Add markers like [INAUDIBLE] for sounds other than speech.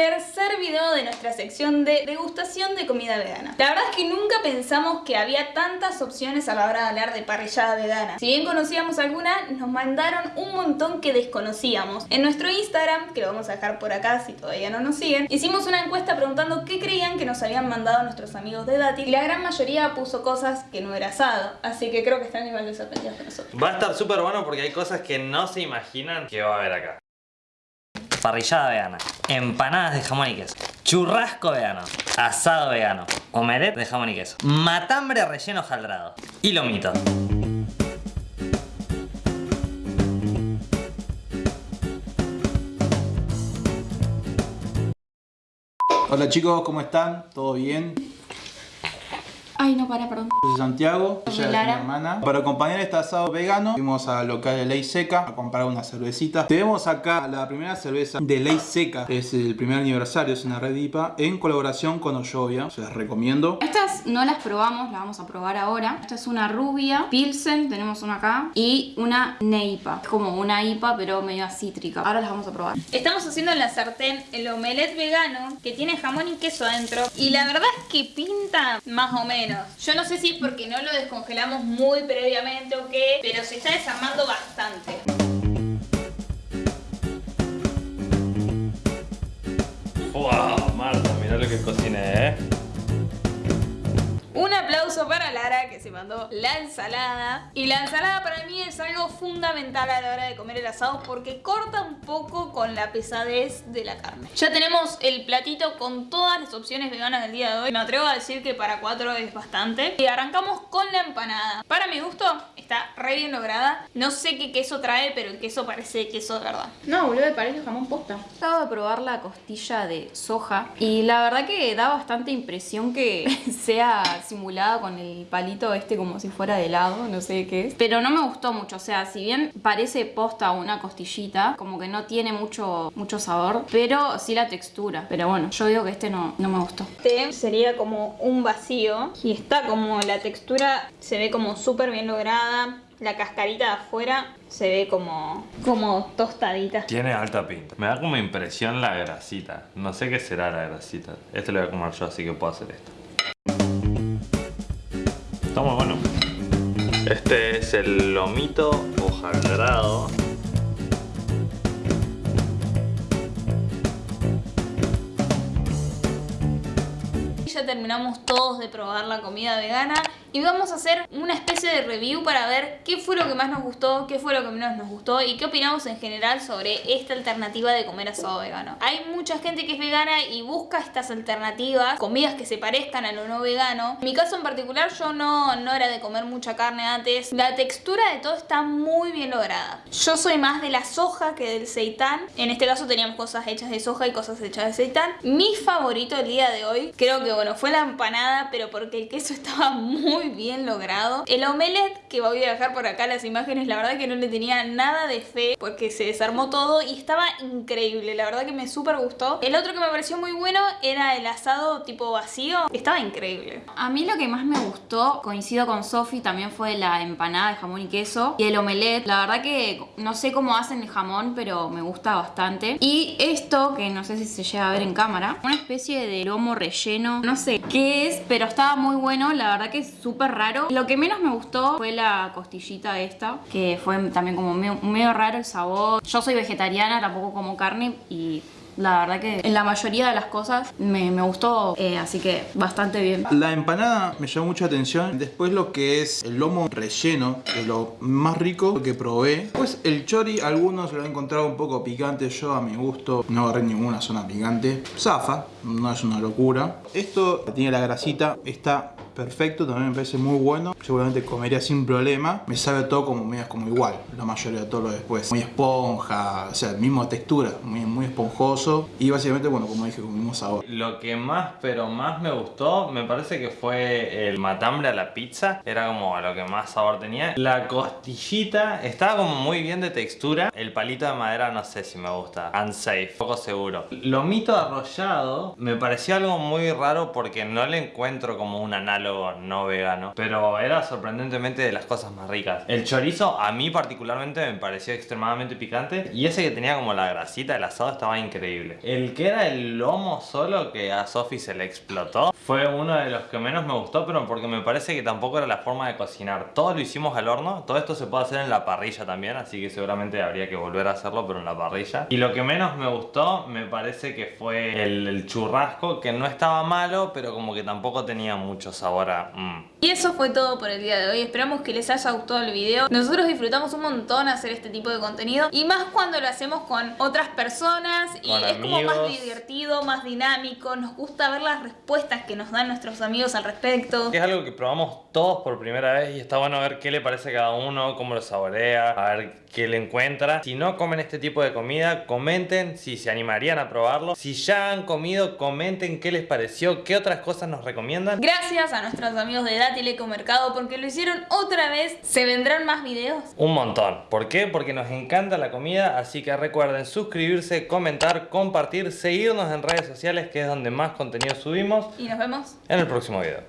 tercer video de nuestra sección de degustación de comida vegana. La verdad es que nunca pensamos que había tantas opciones a la hora de hablar de parrillada vegana. Si bien conocíamos alguna, nos mandaron un montón que desconocíamos. En nuestro Instagram, que lo vamos a dejar por acá si todavía no nos siguen, hicimos una encuesta preguntando qué creían que nos habían mandado nuestros amigos de Dati y la gran mayoría puso cosas que no era asado. Así que creo que están igual de sorprendidos que nosotros. Va a estar súper bueno porque hay cosas que no se imaginan que va a haber acá. Parrillada vegana, empanadas de jamón y queso, churrasco vegano, asado vegano, omelette de jamón y queso, matambre relleno jaldrado y lomito. Hola chicos, ¿cómo están? ¿Todo bien? Ay, no, para, perdón. Yo soy Santiago, ella es mi hermana. Para acompañar este asado vegano, fuimos al local de Ley Seca a comprar una cervecita. Tenemos acá la primera cerveza de Ley Seca, es el primer aniversario, es una red IPA, en colaboración con Ollovia, se las recomiendo. Estas no las probamos, las vamos a probar ahora. Esta es una rubia, Pilsen, tenemos una acá, y una Neipa. Es como una IPA, pero medio cítrica. Ahora las vamos a probar. Estamos haciendo en la sartén el omelette vegano que tiene jamón y queso adentro y la verdad es que pinta más o menos. Yo no sé si es porque no lo descongelamos muy previamente o qué, pero se está desarmando bastante. ¡Wow! Marta, mirá lo que cociné, ¿eh? Para Lara que se mandó la ensalada. Y la ensalada para mí es algo fundamental a la hora de comer el asado porque corta un poco con la pesadez de la carne. Ya tenemos el platito con todas las opciones veganas del día de hoy. Me atrevo a decir que para cuatro es bastante. Y arrancamos con la empanada. Para mi gusto está re bien lograda. No sé qué queso trae, pero el queso parece queso de verdad. No, boludo, parece jamón posta. Acabo de probar la costilla de soja y la verdad que da bastante impresión que [LAUGHS] sea simulada con el palito este como si fuera de helado, no sé qué es. Pero no me gustó mucho, o sea, si bien parece posta una costillita, como que no tiene mucho, mucho sabor, pero sí la textura. Pero bueno, yo digo que este no, no me gustó. Este sería como un vacío y está como la textura se ve como súper bien lograda. La cascarita de afuera se ve como, como tostadita. Tiene alta pinta. Me da como impresión la grasita. No sé qué será la grasita. Este lo voy a comer yo, así que puedo hacer esto. Está muy bueno. Este es el lomito hojaldrado. Ya terminamos todos de probar la comida vegana y vamos a hacer una especie de review para ver qué fue lo que más nos gustó, qué fue lo que menos nos gustó y qué opinamos en general sobre esta alternativa de comer asado vegano. Hay mucha gente que es vegana y busca estas alternativas, comidas que se parezcan a lo no vegano. En mi caso en particular yo no, no era de comer mucha carne antes. La textura de todo está muy bien lograda. Yo soy más de la soja que del seitán. En este caso teníamos cosas hechas de soja y cosas hechas de seitán. Mi favorito el día de hoy, creo que bueno, fue la empanada, pero porque el queso [LAUGHS] estaba muy bien logrado. El omelette, que voy a dejar por acá las imágenes, la verdad que no le tenía nada de fe porque se desarmó todo y estaba increíble. La verdad que me súper gustó. El otro que me pareció muy bueno era el asado tipo vacío. Estaba increíble. A mí lo que más me gustó, coincido con Sofi, también fue la empanada de jamón y queso y el omelette. La verdad que no sé cómo hacen el jamón, pero me gusta bastante. Y esto, que no sé si se llega a ver en cámara, una especie de lomo relleno, no sé qué es, pero estaba muy bueno. La verdad que es súper raro. Lo que menos me gustó fue la costillita esta, que fue también como medio, raro el sabor. Yo soy vegetariana, tampoco como carne y... La verdad que en la mayoría de las cosas me, gustó, eh, así que bastante bien. La empanada me llamó mucha atención. Después lo que es el lomo relleno, que es lo más rico que probé. Pues el chori, algunos lo han encontrado un poco picante. Yo a mi gusto no agarré ninguna zona picante. Zafa, no es una locura. Esto tiene la grasita, está perfecto, también me parece muy bueno. Seguramente comería sin problema. Me sabe todo como medio como igual, la mayoría de todo lo después. Muy esponja, o sea, misma textura, muy, muy esponjoso. Y básicamente, bueno, como dije, con mismo sabor. Lo que más, pero más me gustó, me parece que fue el matambre a la pizza. Era como lo que más sabor tenía. La costillita estaba como muy bien de textura. El palito de madera no sé si me gusta. Unsafe, poco seguro. Lomito arrollado me pareció algo muy raro porque no le encuentro como un no vegano, pero era sorprendentemente de las cosas más ricas. El chorizo a mí particularmente me pareció extremadamente picante y ese que tenía como la grasita del asado estaba increíble. El que era el lomo solo que a Sofi se le explotó fue uno de los que menos me gustó, pero porque me parece que tampoco era la forma de cocinar. Todo lo hicimos al horno, todo esto se puede hacer en la parrilla también, así que seguramente habría que volver a hacerlo, pero en la parrilla. Y lo que menos me gustó me parece que fue el, el churrasco, que no estaba malo, pero como que tampoco tenía mucho sabor a... mm. Y eso fue todo por el día de hoy. Esperamos que les haya gustado el video. Nosotros disfrutamos un montón hacer este tipo de contenido. Y más cuando lo hacemos con otras personas. Y Con es como más divertido, más dinámico. Nos gusta ver las respuestas que nos dan nuestros amigos al respecto. Es algo que probamos todos por primera vez y está bueno ver qué le parece a cada uno, cómo lo saborea, a ver qué le encuentra. Si no comen este tipo de comida, comenten si se animarían a probarlo. Si ya han comido, comenten qué les pareció, qué otras cosas nos recomiendan. Gracias a nuestros amigos de Dátil Ecomercado porque lo hicieron otra vez. ¿Se vendrán más videos? Un montón. ¿Por qué? Porque nos encanta la comida, así que recuerden suscribirse, comentar, compartir, seguirnos en redes sociales que es donde más contenido subimos Y nos vemos en el próximo video.